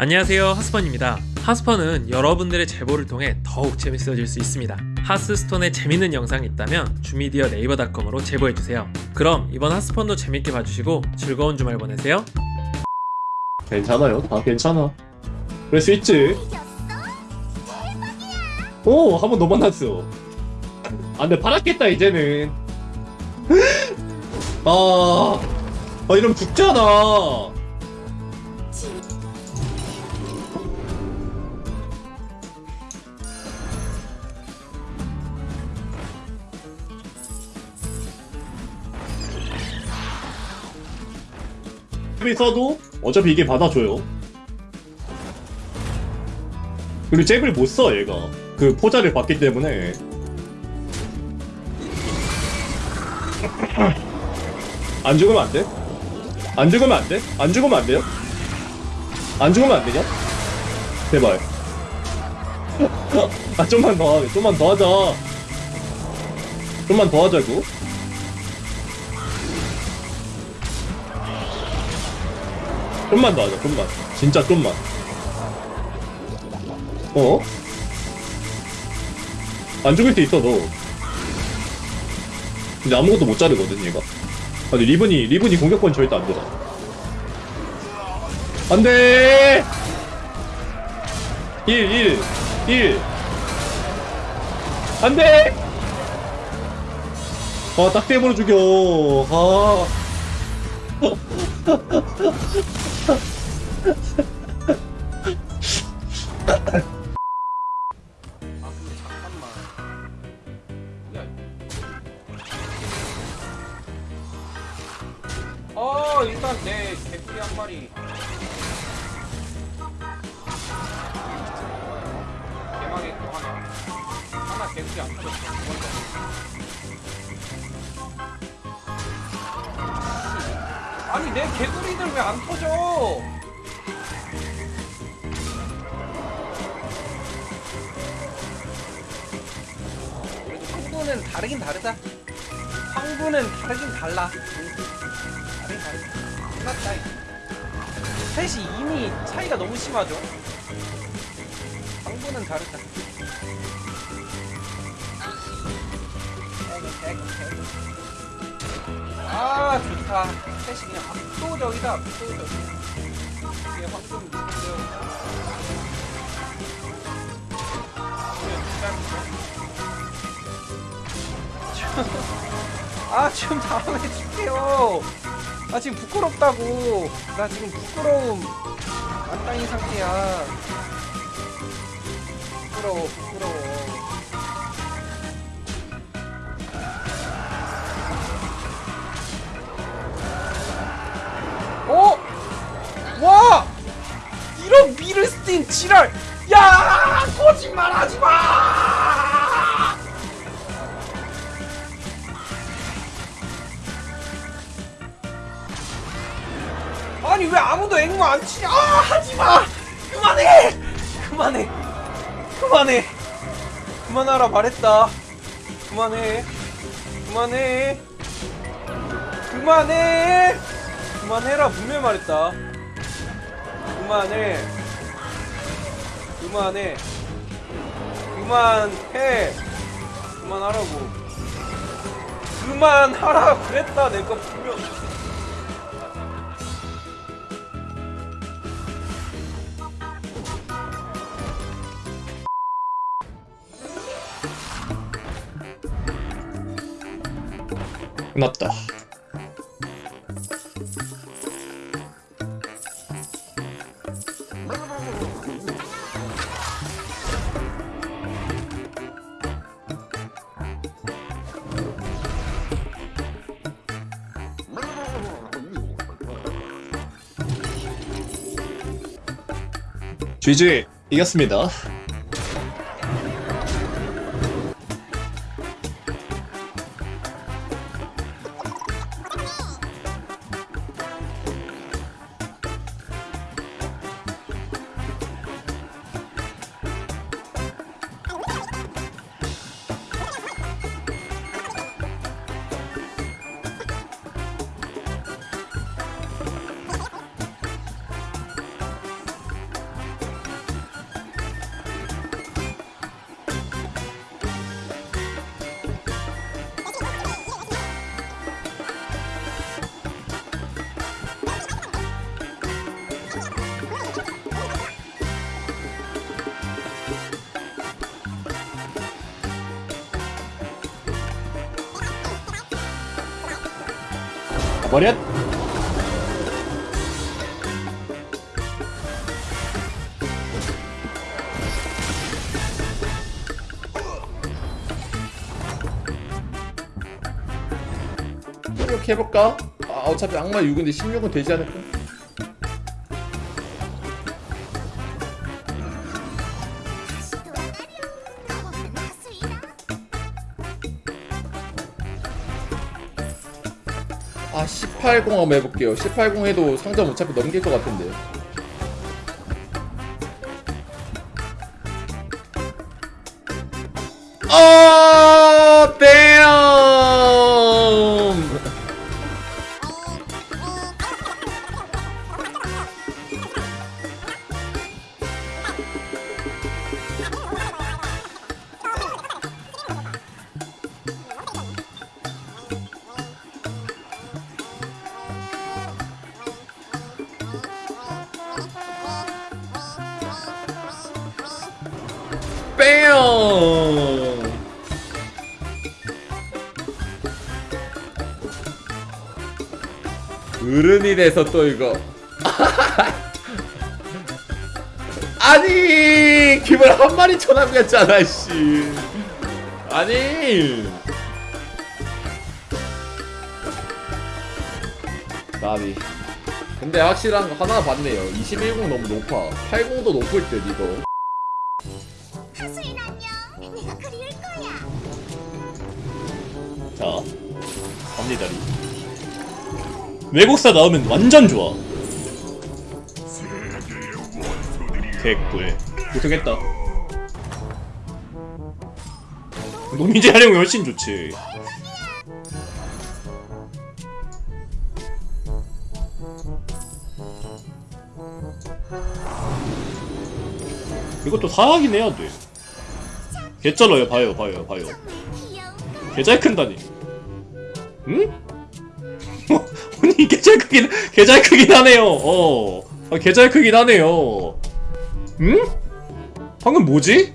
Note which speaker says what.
Speaker 1: 안녕하세요 하스펀입니다 하스펀은 여러분들의 제보를 통해 더욱 재밌어질 수 있습니다 하스스톤에 재밌는 영상이 있다면 주미디어 네이버닷컴으로 제보해주세요 그럼 이번 하스펀도 재밌게 봐주시고 즐거운 주말 보내세요
Speaker 2: 괜찮아요. 다 괜찮아. 그럴 수 있지. 오, 한 번 더 만났어. 아, 근데 팔았겠다, 이제는. 아, 아, 이러면 죽잖아. 있어도 어차피 이게 받아줘요. 그리고 잽을 못 써, 얘가. 그 포자를 받기 때문에. 안 죽으면 안 돼? 안 죽으면 안 돼? 안 죽으면 안 돼요? 안 죽으면 안 되냐? 제발. 아, 좀만 더. 좀만 더 하자. 좀만 더 하자고. 좀만 더 하자, 좀만. 진짜 좀만. 어? 안 죽을 때 있어, 너. 근데 아무것도 못 자르거든, 얘가. 아니, 리븐이, 리븐이 공격권 절대 안 되잖아. 안 돼! 1, 1, 1. 안 돼! 아, 딱 때문에 죽여. 아.
Speaker 3: 어 일단 내 개구리 한 마리. 개망의 거 하나. 하나 개구리 안 터졌어 아니 내 개구리들 왜 안 터져 그래도 황부는 다르긴 다르다. 황부는 다르긴 달라. 다르긴 다르다. 끝났다. 셋이 이미 차이가 너무 심하죠. 황부는 다르다. 아 좋다. 셋이 그냥 압도적이다. 압도적. 이게 황금 누군데요? 아 지금 다음에 줄게요 아 지금 부끄럽다고 나 지금 부끄러움 안 따인 상태야 부끄러워 부끄러워 미르스틴 지랄! 야! 거짓말 하지 마! 아니 왜 아무도 앵무 안 치냐? 아 하지마! 그만해! 그만해! 그만해! 그만하라 말했다. 그만해. 그만해. 그만해. 그만해라 분명히 말했다. 그만해. 그만해. 그만해. 그만하라고. 그만하라 그랬다 내가 분명.
Speaker 2: 끝났다. GG 이겼습니다.
Speaker 4: 버렸 이렇게 해볼까? 아 어차피 악마 6인데 16은 되지 않을까? 아 18공 한번 해볼게요. 18공 해도 상점 어차피 넘길 것 같은데. 아 damn 뺨 어른이래서 또 이거. 아니 기분 한 마리 쳐남겼잖아 씨. 아니. 나비. 근데 확실한 거 하나 봤네요. 21공 너무 높아. 80도 높을 듯 이거.
Speaker 5: 내가 그리울 거야.
Speaker 4: 자 갑니다리. 외국사 나오면 완전 좋아. 개꿀. 못하겠다. 노민재 활용이 훨씬 좋지. 이것도 해야 돼 개쩔어요 봐요 봐요 봐요 개잘 큰다니. 응? 아니 개잘 크긴 개잘 크긴 하네요. 어. 아, 개잘 크긴 하네요. 응? 방금 뭐지?